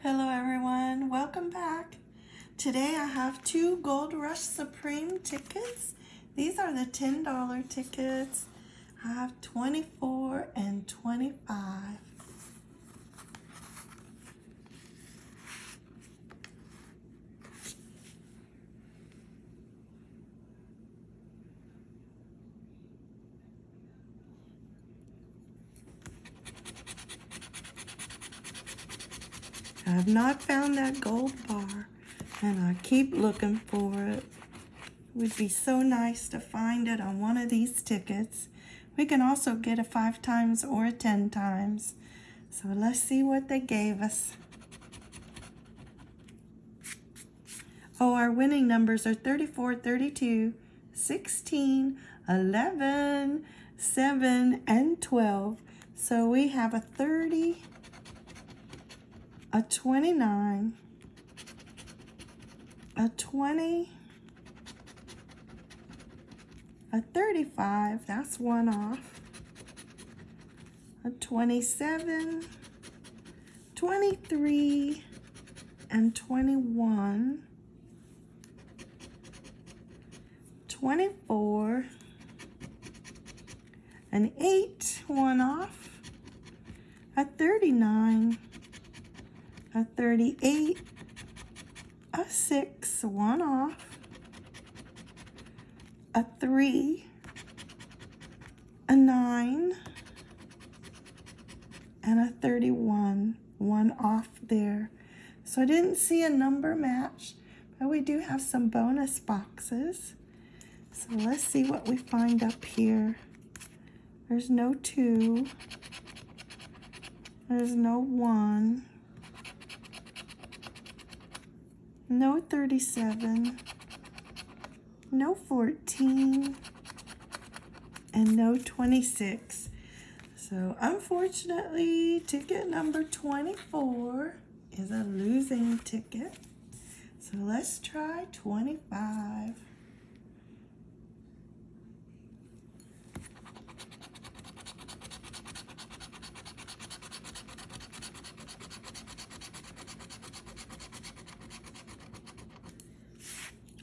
Hello everyone, welcome back. Today I have two Gold Rush Supreme tickets. These are the $10 tickets. I have 24 and 25. I have not found that gold bar and I keep looking for it. It would be so nice to find it on one of these tickets. We can also get a five times or a 10 times. So let's see what they gave us. Oh, our winning numbers are 34, 32, 16, 11, 7, and 12. So we have a 30, a 29, a 20, a 35, that's one off, a 27, 23, and 21, 24, an 8, one off, a 39, a 38, a 6, one off, a 3, a 9, and a 31, one off there. So I didn't see a number match, but we do have some bonus boxes. So let's see what we find up here. There's no 2. There's no 1. No 37, no 14, and no 26. So unfortunately, ticket number 24 is a losing ticket. So let's try 25.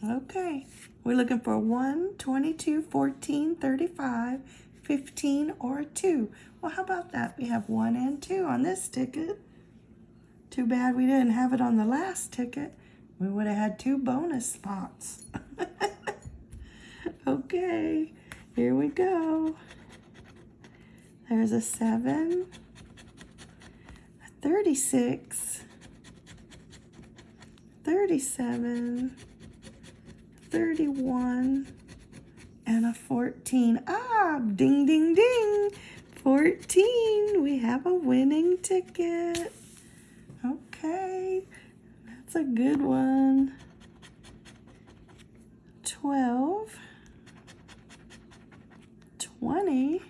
Okay, we're looking for 1, 22, 14, 35, 15, or 2. Well, how about that? We have 1 and 2 on this ticket. Too bad we didn't have it on the last ticket. We would have had two bonus spots. okay, here we go. There's a 7, a 36, 37, 31 and a 14. Ah, ding, ding, ding. 14. We have a winning ticket. Okay, that's a good one. 12, 20,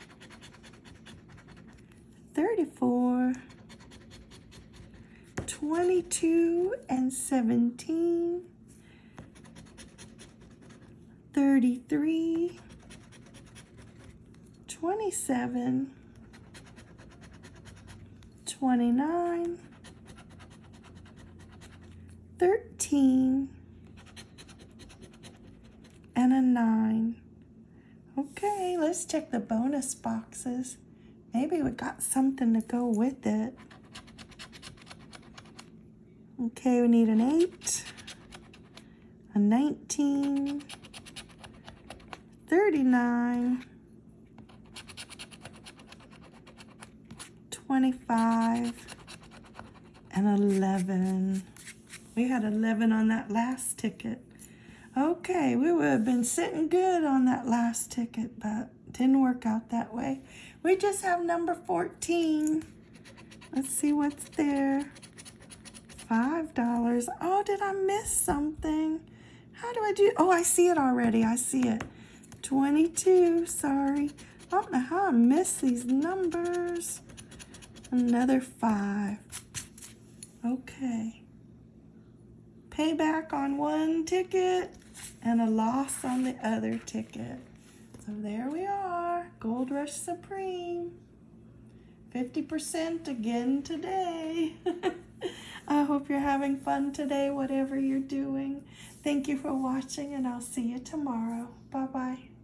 34, 22, and 17. 33, 27, 29, 13, and a 9. Okay, let's check the bonus boxes. Maybe we got something to go with it. Okay, we need an 8, a 19, 39, 25, and 11. We had 11 on that last ticket. Okay, we would have been sitting good on that last ticket, but didn't work out that way. We just have number 14. Let's see what's there. $5. Oh, did I miss something? How do I do? Oh, I see it already. I see it. 22, sorry. I don't know how I missed these numbers. Another five. Okay. Payback on one ticket and a loss on the other ticket. So there we are, Gold Rush Supreme. 50% again today. I hope you're having fun today, whatever you're doing. Thank you for watching, and I'll see you tomorrow. Bye bye.